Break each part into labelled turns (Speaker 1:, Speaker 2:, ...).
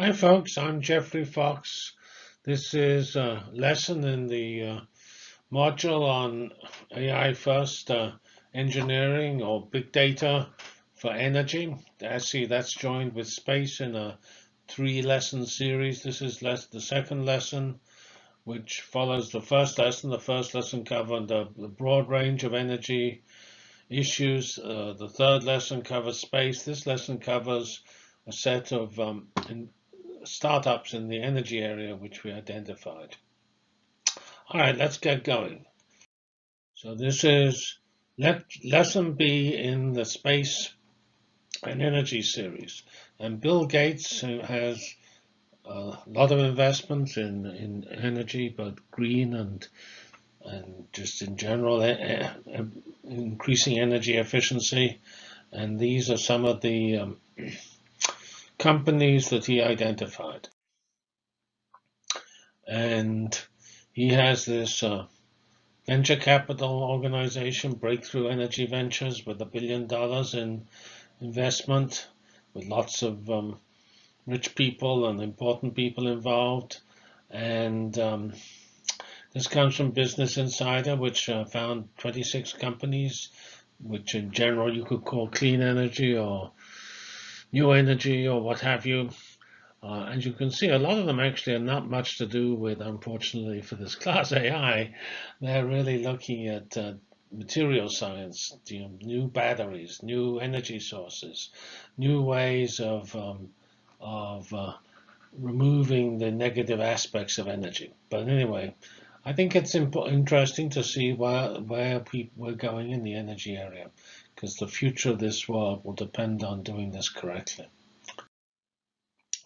Speaker 1: Hi folks, I'm Geoffrey Fox. This is a lesson in the uh, module on AI first uh, engineering or big data for energy. See, that's joined with space in a three lesson series. This is less the second lesson, which follows the first lesson. The first lesson covered the, the broad range of energy issues. Uh, the third lesson covers space. This lesson covers a set of um, in, startups in the energy area which we identified. All right, let's get going. So this is let, lesson B in the space and energy series. And Bill Gates, who has a lot of investments in, in energy, but green and and just in general, increasing energy efficiency. And these are some of the um, companies that he identified. And he has this uh, venture capital organization, Breakthrough Energy Ventures, with a billion dollars in investment, with lots of um, rich people and important people involved. And um, this comes from Business Insider, which uh, found 26 companies, which in general you could call clean energy or new energy or what have you. Uh, and you can see a lot of them actually are not much to do with, unfortunately, for this class AI. They're really looking at uh, material science, you know, new batteries, new energy sources, new ways of um, of uh, removing the negative aspects of energy. But anyway, I think it's interesting to see where where we're going in the energy area because the future of this world will depend on doing this correctly.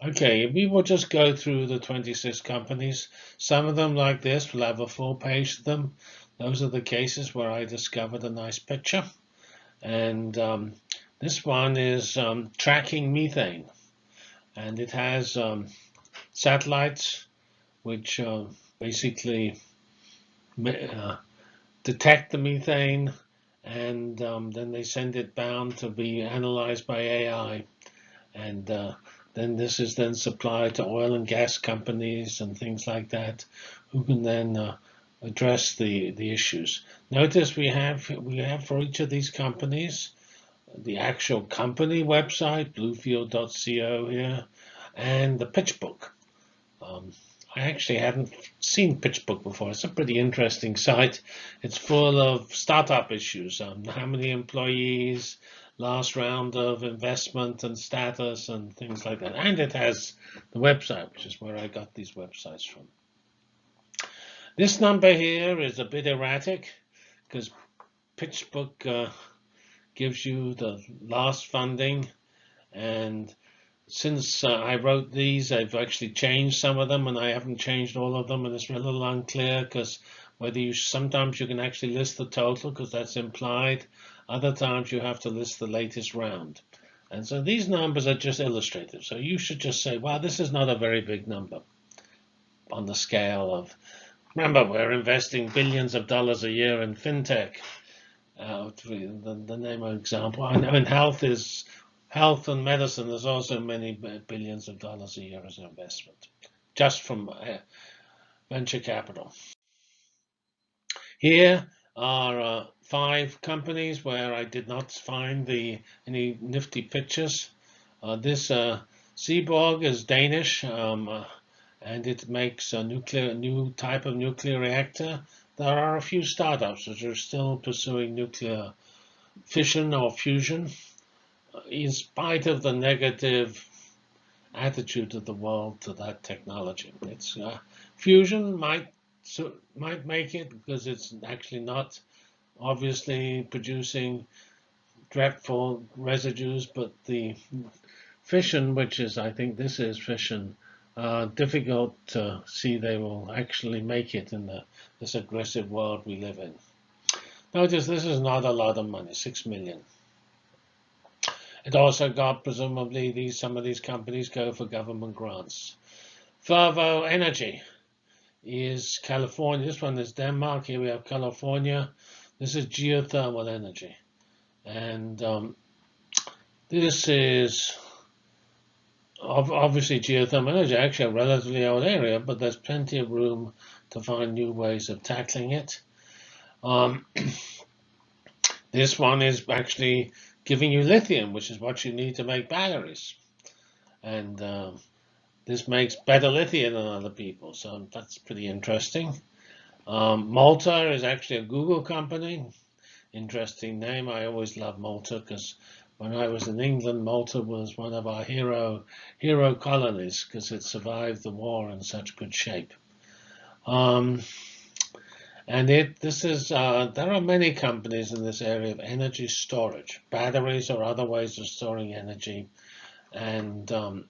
Speaker 1: Okay, we will just go through the 26 companies. Some of them, like this, will have a full page to them. Those are the cases where I discovered a nice picture. And um, this one is um, tracking methane. And it has um, satellites which uh, basically uh, detect the methane and um, then they send it bound to be analyzed by AI. And uh, then this is then supplied to oil and gas companies and things like that, who can then uh, address the the issues. Notice we have we have for each of these companies the actual company website, bluefield.co here, and the pitch book. Um, I actually hadn't seen PitchBook before. It's a pretty interesting site. It's full of startup issues. Um, how many employees, last round of investment and status and things like that. And it has the website, which is where I got these websites from. This number here is a bit erratic because PitchBook uh, gives you the last funding and since uh, I wrote these, I've actually changed some of them, and I haven't changed all of them, and it's a little unclear because whether you sometimes you can actually list the total because that's implied. Other times you have to list the latest round. And so these numbers are just illustrative. So you should just say, well, this is not a very big number on the scale of, remember, we're investing billions of dollars a year in fintech. Uh, the, the name of example. I know in health is health and medicine, there's also many billions of dollars a year as an investment, just from uh, venture capital. Here are uh, five companies where I did not find the any nifty pictures. Uh, this uh, Seaborg is Danish, um, uh, and it makes a nuclear new type of nuclear reactor. There are a few startups which are still pursuing nuclear fission or fusion in spite of the negative attitude of the world to that technology. It's uh, fusion might so, might make it because it's actually not obviously producing dreadful residues, but the fission, which is I think this is fission, uh, difficult to see they will actually make it in the, this aggressive world we live in. Notice this is not a lot of money, six million. It also got, presumably, these some of these companies go for government grants. Fervo Energy is California. This one is Denmark. Here we have California. This is geothermal energy. And um, this is obviously geothermal energy actually a relatively old area, but there's plenty of room to find new ways of tackling it. Um, this one is actually giving you lithium, which is what you need to make batteries. And uh, this makes better lithium than other people, so that's pretty interesting. Um, Malta is actually a Google company. Interesting name. I always love Malta because when I was in England, Malta was one of our hero hero colonies because it survived the war in such good shape. Um, and it this is uh, there are many companies in this area of energy storage, batteries or other ways of storing energy, and um,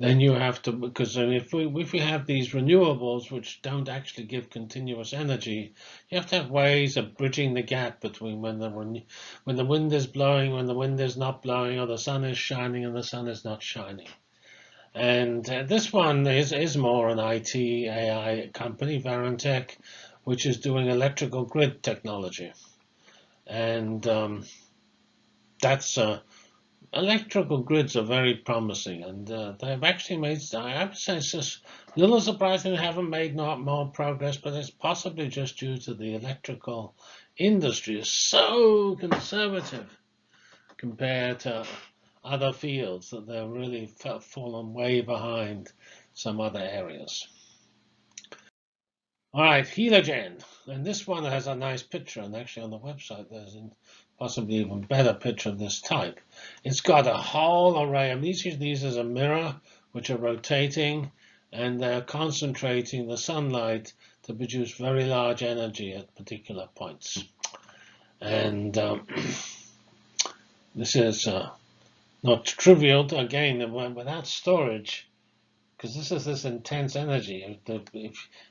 Speaker 1: then you have to because if we if we have these renewables which don't actually give continuous energy, you have to have ways of bridging the gap between when the when the wind is blowing, when the wind is not blowing, or the sun is shining and the sun is not shining. And uh, this one is is more an IT AI company, Varentec, which is doing electrical grid technology, and um, that's uh, electrical grids are very promising, and uh, they've actually made, I would say it's just a little surprising they haven't made not more progress, but it's possibly just due to the electrical industry is so conservative compared to other fields that they're really fallen way behind some other areas. All right, Heliogen, and this one has a nice picture, and actually on the website there's a possibly even better picture of this type. It's got a whole array of these. These a mirror which are rotating and they're concentrating the sunlight to produce very large energy at particular points. And um, this is uh, not trivial. To, again, without storage, because this is this intense energy.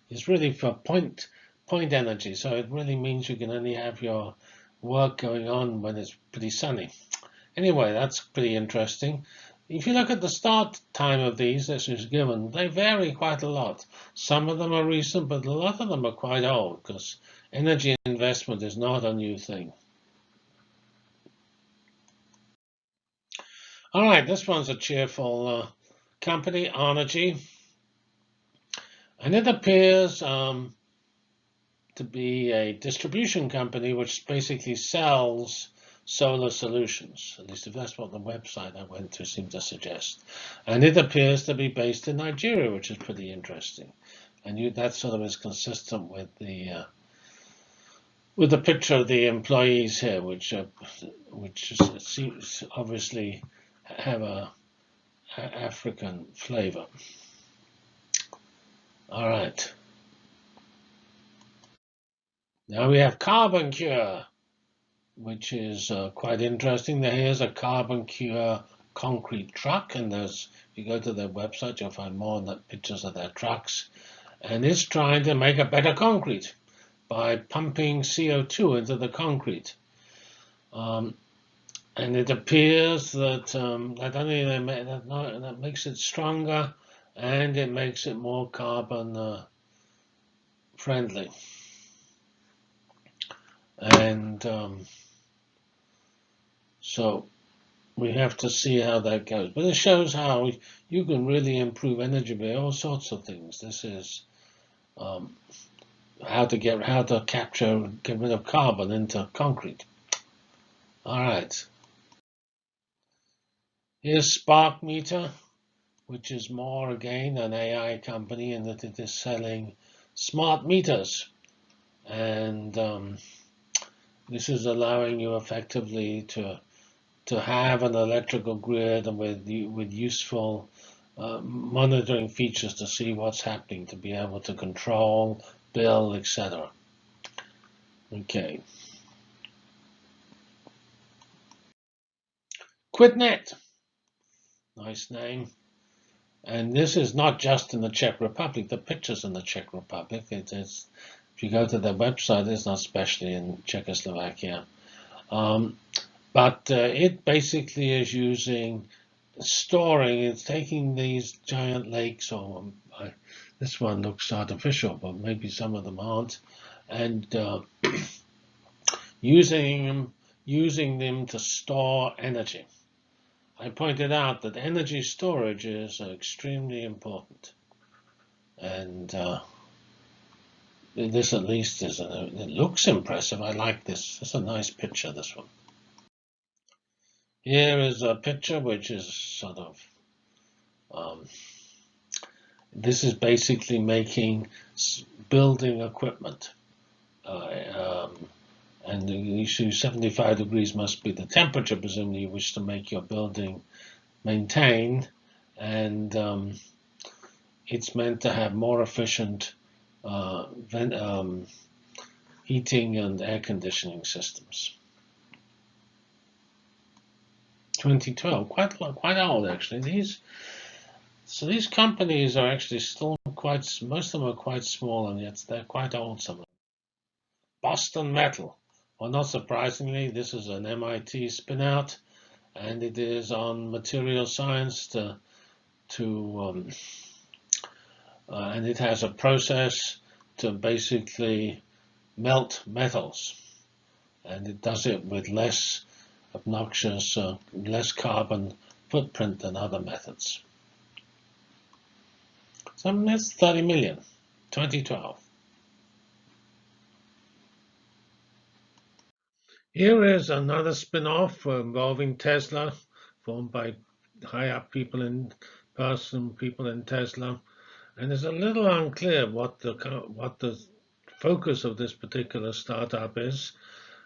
Speaker 1: It's really for point point energy, so it really means you can only have your work going on when it's pretty sunny. Anyway, that's pretty interesting. If you look at the start time of these, this is given, they vary quite a lot. Some of them are recent, but a lot of them are quite old because energy investment is not a new thing. All right, this one's a cheerful uh, company, Arnergy. And it appears um, to be a distribution company which basically sells solar solutions. At least if that's what the website I went to seemed to suggest. And it appears to be based in Nigeria, which is pretty interesting. And you, that sort of is consistent with the uh, with the picture of the employees here, which uh, which seems obviously have a, a African flavor. All right. Now we have Carbon Cure, which is uh, quite interesting. Here's a Carbon Cure concrete truck, and there's if you go to their website, you'll find more pictures of their trucks. And it's trying to make a better concrete by pumping CO2 into the concrete. Um, and it appears that um, not only that, that makes it stronger, and it makes it more carbon uh, friendly and um, so we have to see how that goes. But it shows how you can really improve energy by all sorts of things. This is um, how to get how to capture get rid of carbon into concrete. All right. Here's Spark Meter, which is more again an AI company in that it is selling smart meters and um, this is allowing you effectively to to have an electrical grid and with with useful uh, monitoring features to see what's happening, to be able to control, bill, etc. Okay. QuitNet, nice name. And this is not just in the Czech Republic. The picture's in the Czech Republic. It is if you go to their website, it's not especially in Czechoslovakia. Um, but uh, it basically is using storing, it's taking these giant lakes, or um, this one looks artificial, but maybe some of them aren't, and uh, using using them to store energy. I pointed out that energy storage is extremely important. And uh, this at least is, a, it looks impressive. I like this. It's a nice picture, this one. Here is a picture which is sort of, um, this is basically making building equipment. Uh, um, and issue 75 degrees must be the temperature, presumably you wish to make your building maintained. And um, it's meant to have more efficient uh, um, heating and air conditioning systems. 2012, quite quite old actually. These so these companies are actually still quite most of them are quite small and yet they're quite old. Some of them. Boston Metal. Well, not surprisingly, this is an MIT spinout, and it is on material science to to um, uh, and it has a process to basically melt metals. And it does it with less obnoxious, uh, less carbon footprint than other methods. So that's 30 million, 2012. Here is another spin-off involving Tesla, formed by high-up people in person, people in Tesla, and it's a little unclear what the what the focus of this particular startup is.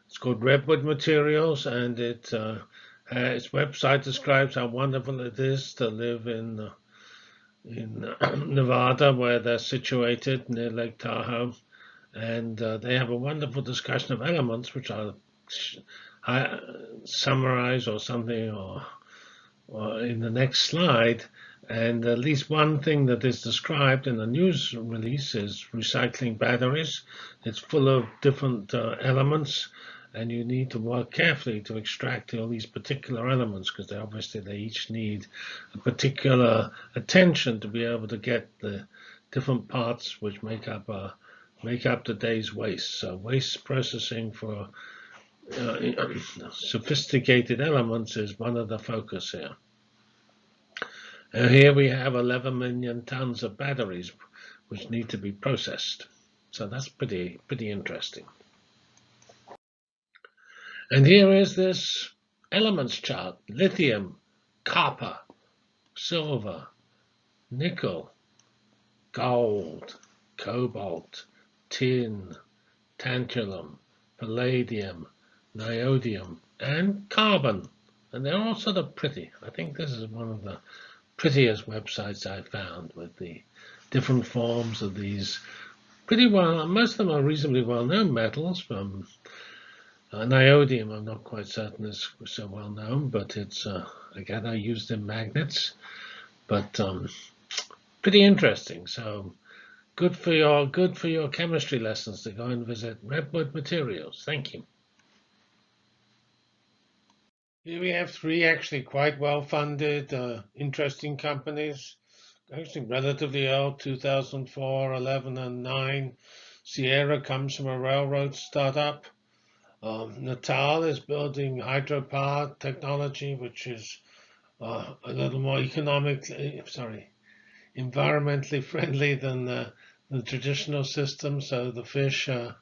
Speaker 1: It's called Redwood Materials, and it uh, its website describes how wonderful it is to live in uh, in uh, Nevada, where they're situated near Lake Tahoe, and uh, they have a wonderful discussion of elements, which I'll summarize or something, or, or in the next slide. And at least one thing that is described in the news release is recycling batteries. It's full of different uh, elements, and you need to work carefully to extract all these particular elements because they obviously they each need a particular attention to be able to get the different parts which make up uh, make up the day's waste. So waste processing for uh, Uh, uh, sophisticated elements is one of the focus here. And here we have 11 million tons of batteries which need to be processed. So that's pretty, pretty interesting. And here is this elements chart, lithium, copper, silver, nickel, gold, cobalt, tin, tantalum, palladium, niobium, and carbon. And they're all sort of pretty. I think this is one of the prettiest websites I found with the different forms of these pretty well, most of them are reasonably well-known metals from uh, niobium, I'm not quite certain is so well known, but it's, uh, again, I used in magnets, but um, pretty interesting. So good for your good for your chemistry lessons to go and visit Redwood Materials. Thank you. Here we have three actually quite well-funded, uh, interesting companies. Actually relatively old, 2004, 11, and 9. Sierra comes from a railroad startup. Um, Natel is building hydropower technology, which is uh, a little more economically, sorry, environmentally friendly than the, the traditional system. So the fish uh,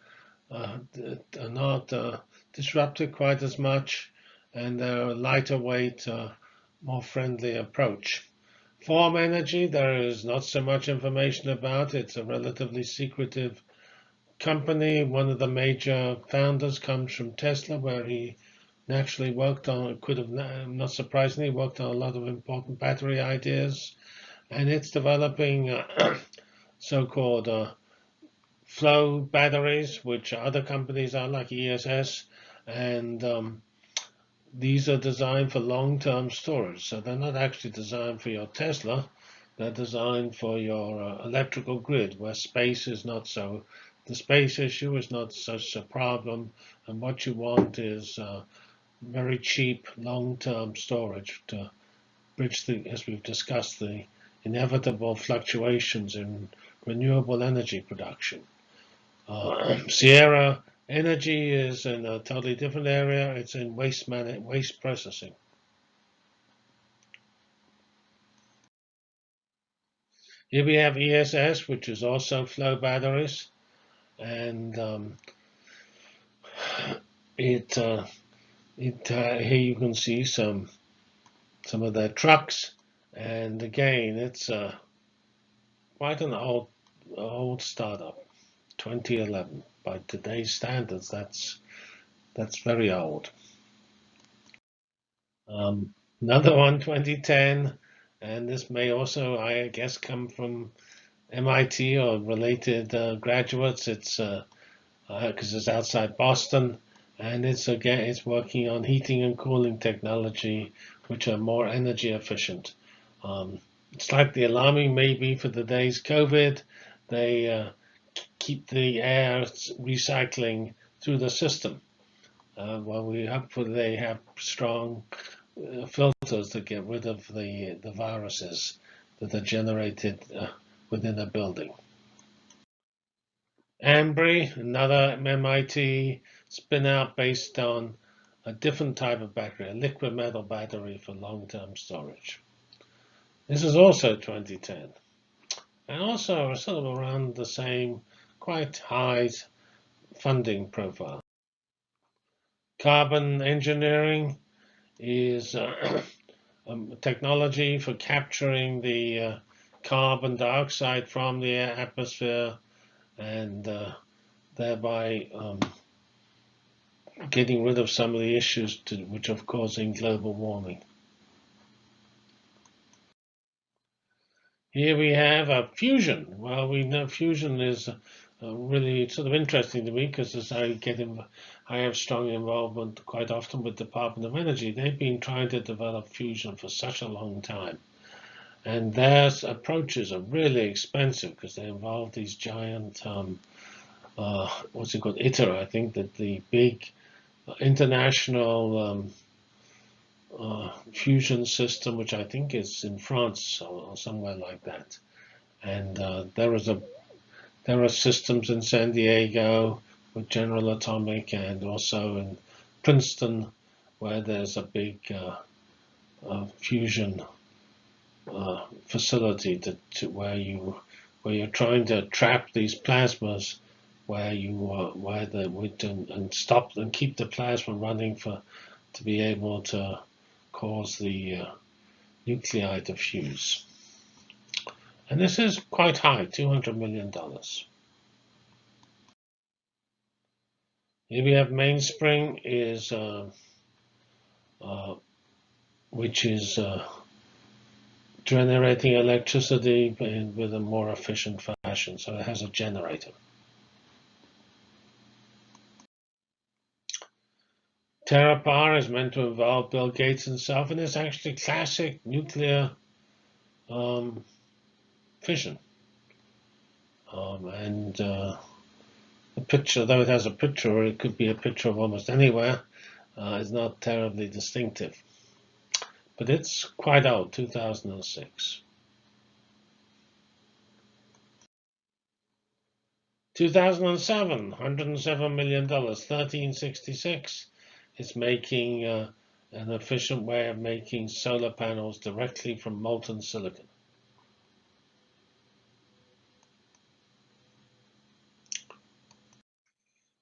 Speaker 1: uh, are not uh, disrupted quite as much and a lighter weight, uh, more friendly approach. Form Energy, there is not so much information about. It's a relatively secretive company. One of the major founders comes from Tesla, where he naturally worked on, could have, not surprisingly, worked on a lot of important battery ideas. And it's developing uh, so-called uh, flow batteries, which other companies are like ESS. And um, these are designed for long-term storage. So they're not actually designed for your Tesla. They're designed for your uh, electrical grid where space is not so, the space issue is not such a problem. And what you want is uh, very cheap long-term storage to bridge the, as we've discussed, the inevitable fluctuations in renewable energy production. Uh, Sierra Energy is in a totally different area. It's in waste management, waste processing. Here we have ESS, which is also flow batteries, and um, it uh, it uh, here you can see some some of their trucks, and again it's uh, quite an old old startup, 2011. By today's standards, that's that's very old. Um, another one, 2010, and this may also, I guess, come from MIT or related uh, graduates. It's because uh, uh, it's outside Boston, and it's again it's working on heating and cooling technology, which are more energy efficient. Um, slightly alarming, maybe for the days COVID, they uh, keep the air recycling through the system. Uh, well, we hopefully they have strong uh, filters to get rid of the the viruses that are generated uh, within a building. Ambri, another MIT spin out based on a different type of battery, a liquid metal battery for long-term storage. This is also 2010. And also sort of around the same quite high funding profile. Carbon engineering is uh, um, technology for capturing the uh, carbon dioxide from the atmosphere and uh, thereby um, getting rid of some of the issues to, which are causing global warming. Here we have a fusion. Well, we know fusion is uh, really sort of interesting to me because as I get in, I have strong involvement quite often with Department of Energy. They've been trying to develop fusion for such a long time. And their approaches are really expensive because they involve these giant, um, uh, what's it called, ITER, I think, that the big international um, uh, fusion system, which I think is in France or, or somewhere like that. And uh, there is a there are systems in San Diego with General Atomic and also in Princeton where there's a big uh, uh, fusion uh, facility to, to, where you where you're trying to trap these plasmas where you uh, where the would and, and stop and keep the plasma running for to be able to cause the uh, nuclei to fuse. And this is quite high, $200 million. Here we have mainspring is, uh, uh, which is uh, generating electricity in, with a more efficient fashion. So it has a generator. TerraPower is meant to involve Bill Gates himself, and it's actually classic nuclear um, fission. Um, and uh, the picture, though it has a picture, or it could be a picture of almost anywhere, uh, is not terribly distinctive. But it's quite old, 2006. 2007, $107 million, 1366. It's making uh, an efficient way of making solar panels directly from molten silicon.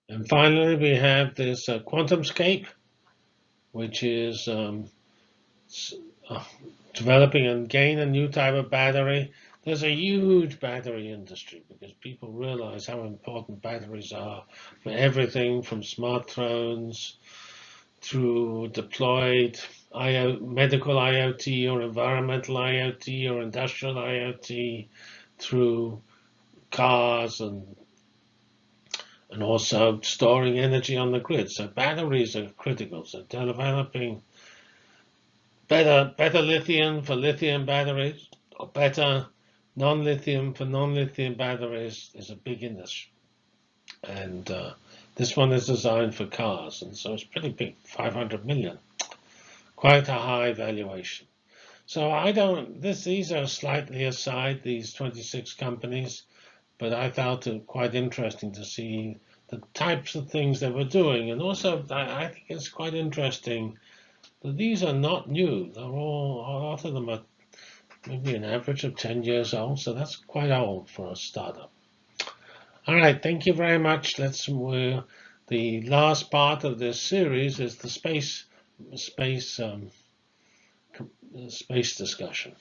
Speaker 1: And finally, we have this uh, QuantumScape, which is um, uh, developing and gain a new type of battery. There's a huge battery industry because people realize how important batteries are for everything from smartphones through deployed IO, medical IoT or environmental IoT or industrial IoT through cars and and also storing energy on the grid. So batteries are critical. So developing better better lithium for lithium batteries or better non-lithium for non-lithium batteries is a big industry. And uh, this one is designed for cars, and so it's pretty big, 500 million. Quite a high valuation. So I don't, this, these are slightly aside, these 26 companies but I found it quite interesting to see the types of things they were doing. And also, I, think it's quite interesting that these are not new. They're all, a lot of them are maybe an average of 10 years old. So that's quite old for a startup. All right, thank you very much. Let's uh, the last part of this series is the space space um, space discussion.